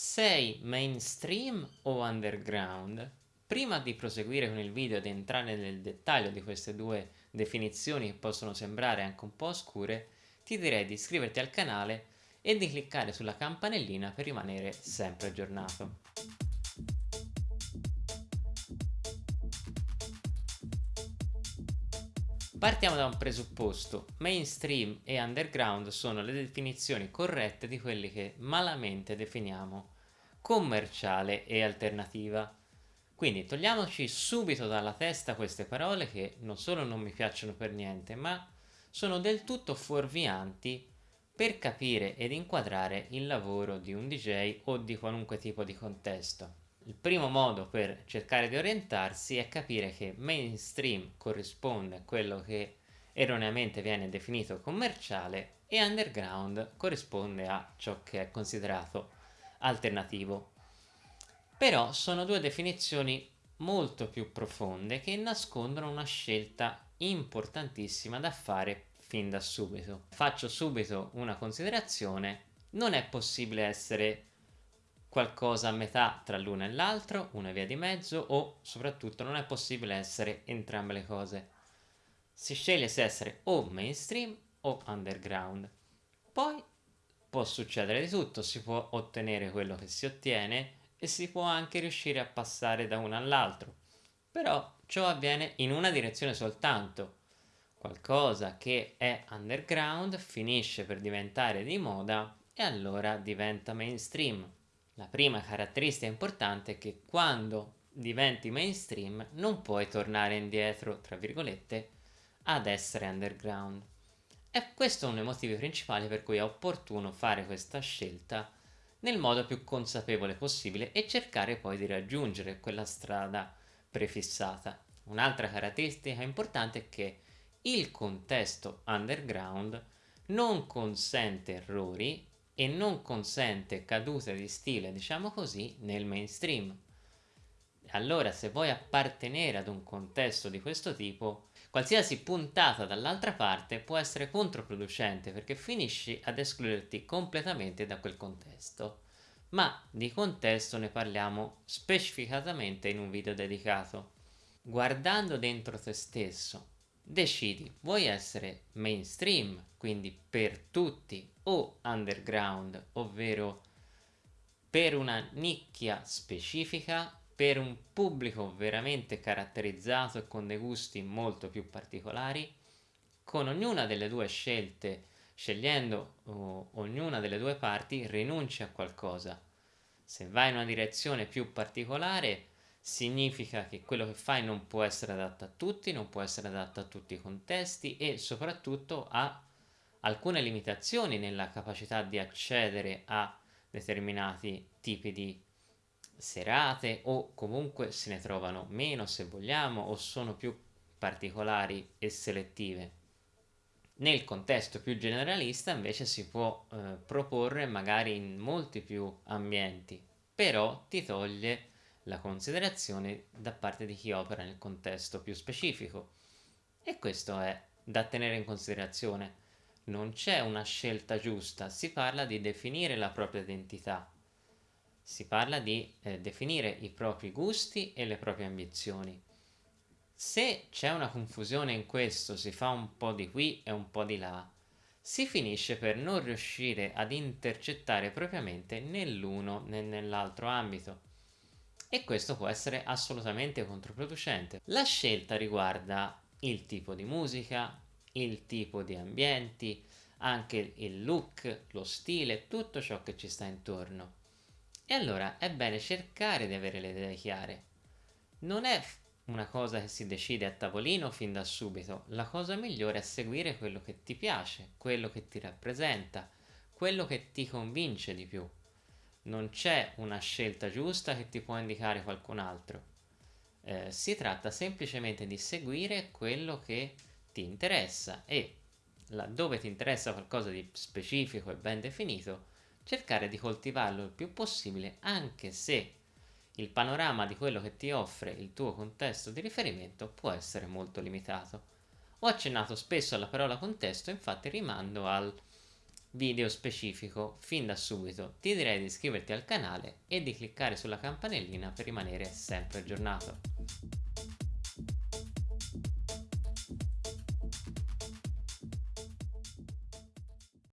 Sei mainstream o underground? Prima di proseguire con il video ed entrare nel dettaglio di queste due definizioni che possono sembrare anche un po' oscure, ti direi di iscriverti al canale e di cliccare sulla campanellina per rimanere sempre aggiornato. Partiamo da un presupposto, mainstream e underground sono le definizioni corrette di quelli che malamente definiamo commerciale e alternativa. Quindi togliamoci subito dalla testa queste parole che non solo non mi piacciono per niente, ma sono del tutto fuorvianti per capire ed inquadrare il lavoro di un DJ o di qualunque tipo di contesto. Il primo modo per cercare di orientarsi è capire che mainstream corrisponde a quello che erroneamente viene definito commerciale e underground corrisponde a ciò che è considerato alternativo. Però sono due definizioni molto più profonde che nascondono una scelta importantissima da fare fin da subito. Faccio subito una considerazione, non è possibile essere qualcosa a metà tra l'una e l'altro, una via di mezzo o soprattutto non è possibile essere entrambe le cose. Si sceglie se essere o mainstream o underground. Poi può succedere di tutto, si può ottenere quello che si ottiene e si può anche riuscire a passare da uno all'altro. Però ciò avviene in una direzione soltanto. Qualcosa che è underground finisce per diventare di moda e allora diventa mainstream. La prima caratteristica importante è che quando diventi mainstream non puoi tornare indietro, tra virgolette, ad essere underground. E questo è uno dei motivi principali per cui è opportuno fare questa scelta nel modo più consapevole possibile e cercare poi di raggiungere quella strada prefissata. Un'altra caratteristica importante è che il contesto underground non consente errori e non consente cadute di stile, diciamo così, nel mainstream. Allora, se vuoi appartenere ad un contesto di questo tipo, qualsiasi puntata dall'altra parte può essere controproducente perché finisci ad escluderti completamente da quel contesto. Ma di contesto ne parliamo specificatamente in un video dedicato. Guardando dentro te stesso, decidi, vuoi essere mainstream, quindi per tutti, o underground, ovvero per una nicchia specifica, per un pubblico veramente caratterizzato e con dei gusti molto più particolari, con ognuna delle due scelte, scegliendo oh, ognuna delle due parti, rinunci a qualcosa. Se vai in una direzione più particolare, significa che quello che fai non può essere adatto a tutti, non può essere adatto a tutti i contesti e soprattutto ha alcune limitazioni nella capacità di accedere a determinati tipi di serate o comunque se ne trovano meno se vogliamo o sono più particolari e selettive. Nel contesto più generalista invece si può eh, proporre magari in molti più ambienti, però ti toglie la considerazione da parte di chi opera nel contesto più specifico. E questo è da tenere in considerazione. Non c'è una scelta giusta, si parla di definire la propria identità, si parla di eh, definire i propri gusti e le proprie ambizioni. Se c'è una confusione in questo, si fa un po' di qui e un po' di là, si finisce per non riuscire ad intercettare propriamente né l'uno né nell'altro ambito e questo può essere assolutamente controproducente. La scelta riguarda il tipo di musica, il tipo di ambienti, anche il look, lo stile, tutto ciò che ci sta intorno. E allora è bene cercare di avere le idee chiare. Non è una cosa che si decide a tavolino fin da subito, la cosa migliore è seguire quello che ti piace, quello che ti rappresenta, quello che ti convince di più non c'è una scelta giusta che ti può indicare qualcun altro. Eh, si tratta semplicemente di seguire quello che ti interessa e laddove ti interessa qualcosa di specifico e ben definito, cercare di coltivarlo il più possibile anche se il panorama di quello che ti offre il tuo contesto di riferimento può essere molto limitato. Ho accennato spesso alla parola contesto, infatti rimando al video specifico fin da subito. Ti direi di iscriverti al canale e di cliccare sulla campanellina per rimanere sempre aggiornato.